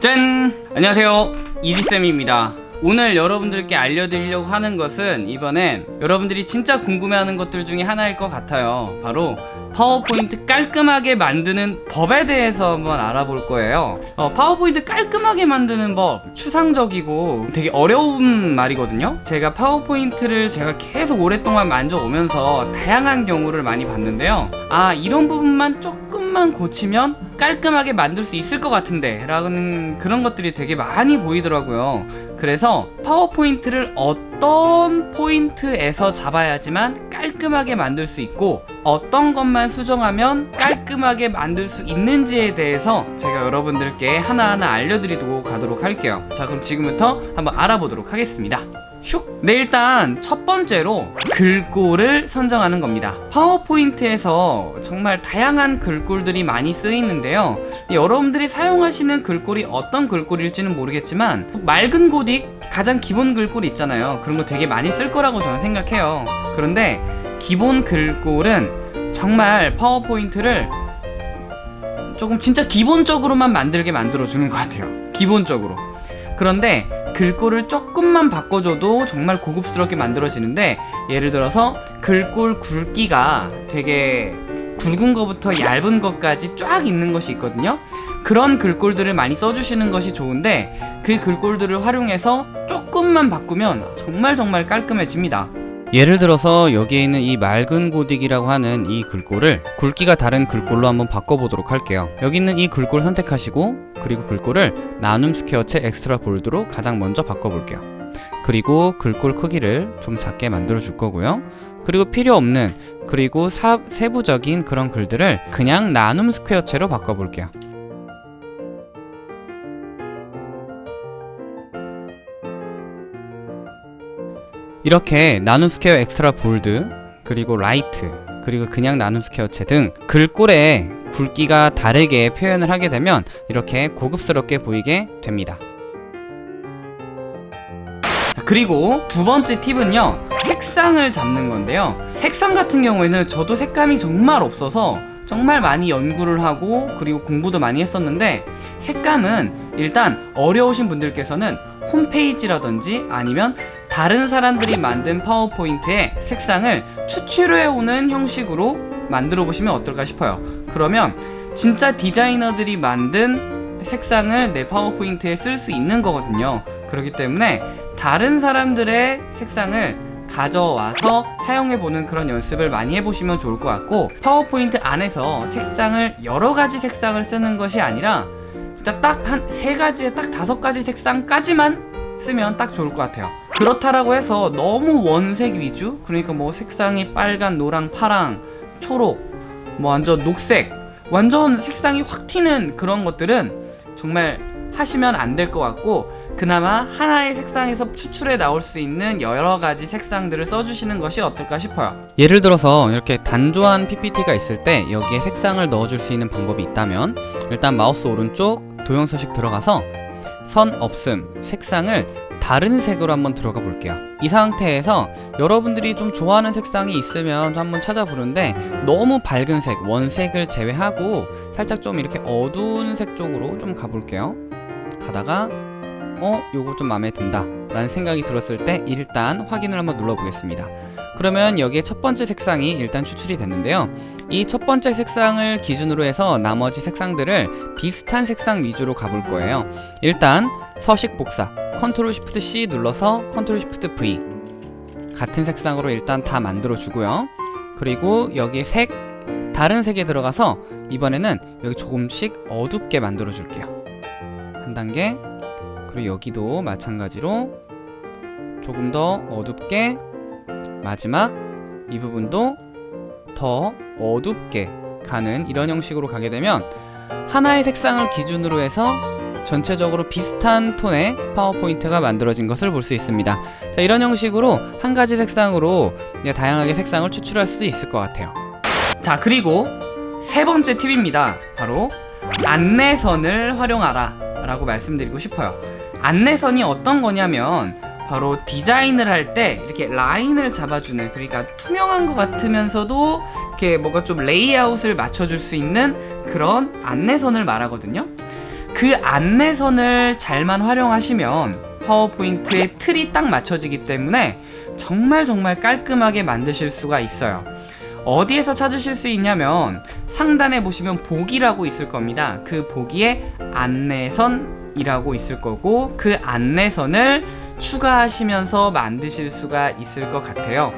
짠! 안녕하세요. 이지쌤입니다. 오늘 여러분들께 알려드리려고 하는 것은 이번엔 여러분들이 진짜 궁금해하는 것들 중에 하나일 것 같아요. 바로 파워포인트 깔끔하게 만드는 법에 대해서 한번 알아볼 거예요. 어, 파워포인트 깔끔하게 만드는 법 추상적이고 되게 어려운 말이거든요. 제가 파워포인트를 제가 계속 오랫동안 만져오면서 다양한 경우를 많이 봤는데요. 아 이런 부분만 조금만 고치면 깔끔하게 만들 수 있을 것 같은데 라는 그런 것들이 되게 많이 보이더라고요. 그래서 파워포인트를 어떤 포인트에서 잡아야지만 깔끔하게 만들 수 있고 어떤 것만 수정하면 깔끔하게 만들 수 있는지에 대해서 제가 여러분들께 하나하나 알려드리도록 가도록 할게요. 자 그럼 지금부터 한번 알아보도록 하겠습니다 슉! 네 일단 첫 번째로 글꼴을 선정하는 겁니다. 파워포인트에서 정말 다양한 글꼴들이 많이 쓰이는데요. 여러분들이 사용하시는 글꼴이 어떤 글꼴일지는 모르겠지만 맑은 고딕 가장 기본 글꼴 있잖아요. 그런 거 되게 많이 쓸 거라고 저는 생각해요. 그런데 기본 글꼴은 정말 파워포인트를 조금 진짜 기본적으로만 만들게 만들어 주는 것 같아요. 기본적으로. 그런데 글꼴을 조금만 바꿔줘도 정말 고급스럽게 만들어지는데 예를 들어서 글꼴 굵기가 되게 굵은 것부터 얇은 것까지 쫙 있는 것이 있거든요. 그런 글꼴들을 많이 써주시는 것이 좋은데 그 글꼴들을 활용해서 조금만 바꾸면 정말 정말 깔끔해집니다 예를 들어서 여기에 있는 이 맑은 고딕이라고 하는 이 글꼴을 굵기가 다른 글꼴로 한번 바꿔보도록 할게요. 여기 있는 이 글꼴 선택하시고 그리고 글꼴을 나눔 스퀘어체 extra bold로 가장 먼저 바꿔볼게요. 그리고 글꼴 크기를 좀 작게 만들어 줄 거고요. 그리고 필요 없는 그리고 사, 세부적인 그런 글들을 그냥 나눔 스퀘어체로 바꿔볼게요 이렇게 나눔 스퀘어 extra bold 그리고 light 그리고 그냥 나눔 스퀘어체 등 글꼴의 굵기가 다르게 표현을 하게 되면 이렇게 고급스럽게 보이게 됩니다. 그리고 두 번째 팁은요 색상을 잡는 건데요. 색상 같은 경우에는 저도 색감이 정말 없어서 정말 많이 연구를 하고 그리고 공부도 많이 했었는데 색감은 일단 어려우신 분들께서는 홈페이지라든지 아니면 다른 사람들이 만든 파워포인트의 색상을 추출해 오는 형식으로 만들어 보시면 어떨까 싶어요. 그러면 진짜 디자이너들이 만든 색상을 내 파워포인트에 쓸 수 있는 거거든요. 그렇기 때문에 다른 사람들의 색상을 가져와서 사용해보는 그런 연습을 많이 해보시면 좋을 것 같고 파워포인트 안에서 색상을 여러 가지 색상을 쓰는 것이 아니라 진짜 딱 한 세 가지, 딱 다섯 가지 색상까지만 쓰면 딱 좋을 것 같아요 그렇다라고 해서 너무 원색 위주? 그러니까 뭐 색상이 빨간, 노랑, 파랑, 초록 뭐 완전 녹색 완전 색상이 확 튀는 그런 것들은 정말 하시면 안 될 것 같고 그나마 하나의 색상에서 추출해 나올 수 있는 여러 가지 색상들을 써주시는 것이 어떨까 싶어요. 예를 들어서 이렇게 단조한 PPT가 있을 때 여기에 색상을 넣어줄 수 있는 방법이 있다면 일단 마우스 오른쪽 도형 서식 들어가서 선 없음 색상을 다른 색으로 한번 들어가 볼게요. 이 상태에서 여러분들이 좀 좋아하는 색상이 있으면 한번 찾아보는데 너무 밝은 색, 원색을 제외하고 살짝 좀 이렇게 어두운 색 쪽으로 좀 가볼게요. 가다가 어? 요거 좀 마음에 든다. 라는 생각이 들었을 때 일단 확인을 한번 눌러보겠습니다 그러면 여기에 첫 번째 색상이 일단 추출이 됐는데요. 이 첫 번째 색상을 기준으로 해서 나머지 색상들을 비슷한 색상 위주로 가볼 거예요. 일단 서식 복사 control shift C 눌러서 control shift V 같은 색상으로 일단 다 만들어 주고요. 그리고 여기 색 다른 색에 들어가서 이번에는 여기 조금씩 어둡게 만들어 줄게요. 한 단계 그리고 여기도 마찬가지로 조금 더 어둡게 마지막 이 부분도 더 어둡게 가는 이런 형식으로 가게 되면 하나의 색상을 기준으로 해서 전체적으로 비슷한 톤의 파워포인트가 만들어진 것을 볼 수 있습니다. 자 이런 형식으로 한 가지 색상으로 다양하게 색상을 추출할 수 있을 것 같아요. 자 그리고 세 번째 팁입니다. 바로 안내선을 활용하라 라고 말씀드리고 싶어요. 안내선이 어떤 거냐면 바로 디자인을 할 때 이렇게 라인을 잡아주는 그러니까 투명한 것 같으면서도 이렇게 뭔가 좀 레이아웃을 맞춰줄 수 있는 그런 안내선을 말하거든요. 그 안내선을 잘만 활용하시면 파워포인트의 틀이 딱 맞춰지기 때문에 정말 정말 깔끔하게 만드실 수가 있어요. 어디에서 찾으실 수 있냐면 상단에 보시면 보기라고 있을 겁니다. 그 보기에 안내선이라고 있을 거고 그 안내선을 추가하시면서 만드실 수가 있을 것 같아요.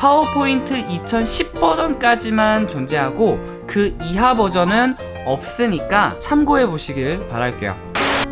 파워포인트 2010 버전까지만 존재하고 그 이하 버전은 없으니까 참고해 보시길 바랄게요.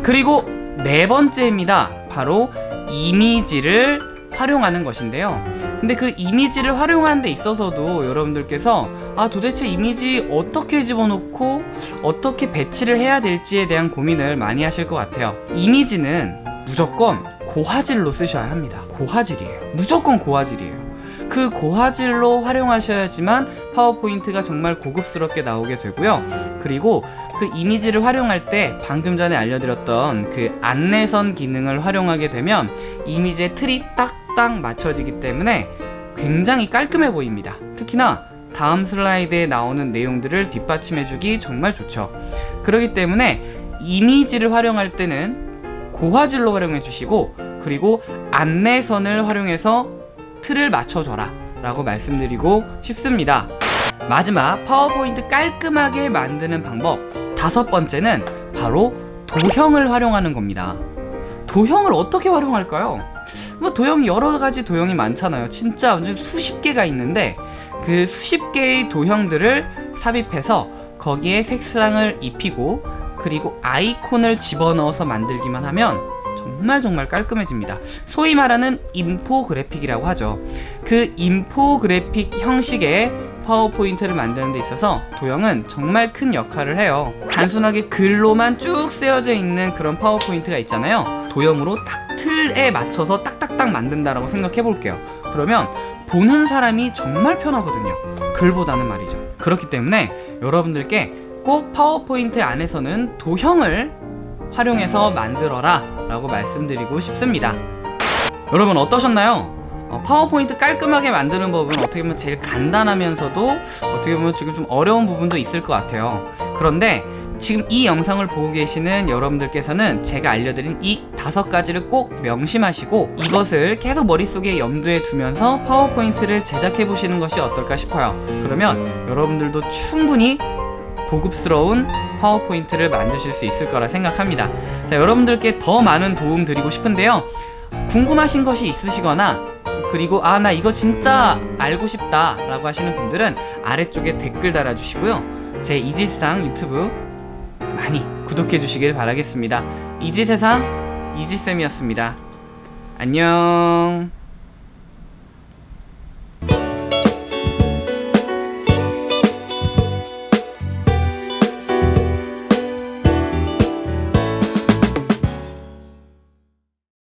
그리고 네 번째입니다. 바로 이미지를 활용하는 것인데요. 근데 그 이미지를 활용하는 데 있어서도 여러분들께서 아 도대체 이미지 어떻게 집어넣고 어떻게 배치를 해야 될지에 대한 고민을 많이 하실 것 같아요. 이미지는 무조건 고화질로 쓰셔야 합니다. 고화질이에요. 무조건 고화질이에요. 그 고화질로 활용하셔야지만 파워포인트가 정말 고급스럽게 나오게 되고요. 그리고 그 이미지를 활용할 때 방금 전에 알려드렸던 그 안내선 기능을 활용하게 되면 이미지의 틀이 딱딱 맞춰지기 때문에 굉장히 깔끔해 보입니다. 특히나 다음 슬라이드에 나오는 내용들을 뒷받침해주기 정말 좋죠. 그렇기 때문에 이미지를 활용할 때는 고화질로 활용해 주시고 그리고 안내선을 활용해서 틀을 맞춰줘라 라고 말씀드리고 싶습니다. 마지막 파워포인트 깔끔하게 만드는 방법 다섯 번째는 바로 도형을 활용하는 겁니다. 도형을 어떻게 활용할까요? 뭐 도형이 여러 가지 도형이 많잖아요. 진짜 완전 수십 개가 있는데 그 수십 개의 도형들을 삽입해서 거기에 색상을 입히고 그리고 아이콘을 집어넣어서 만들기만 하면 정말 정말 깔끔해집니다. 소위 말하는 인포그래픽이라고 하죠. 그 인포그래픽 형식의 파워포인트를 만드는 데 있어서 도형은 정말 큰 역할을 해요. 단순하게 글로만 쭉 쓰여져 있는 그런 파워포인트가 있잖아요. 도형으로 딱 틀에 맞춰서 딱딱딱 만든다라고 생각해 볼게요. 그러면 보는 사람이 정말 편하거든요. 글보다는 말이죠. 그렇기 때문에 여러분들께 꼭 파워포인트 안에서는 도형을 활용해서 만들어라 라고 말씀드리고 싶습니다. 여러분 어떠셨나요? 어, 파워포인트 깔끔하게 만드는 법은 어떻게 보면 제일 간단하면서도 어떻게 보면 지금 좀 어려운 부분도 있을 것 같아요. 그런데 지금 이 영상을 보고 계시는 여러분들께서는 제가 알려드린 이 다섯 가지를 꼭 명심하시고 이것을 계속 머릿속에 염두에 두면서 파워포인트를 제작해 보시는 것이 어떨까 싶어요. 그러면 여러분들도 충분히 고급스러운 파워포인트를 만드실 수 있을 거라 생각합니다. 자 여러분들께 더 많은 도움 드리고 싶은데요. 궁금하신 것이 있으시거나 그리고 아 나 이거 진짜 알고 싶다 라고 하시는 분들은 아래쪽에 댓글 달아주시고요. 제 이지상 유튜브 많이 구독해 주시길 바라겠습니다. 이지세상 이지쌤이었습니다. 안녕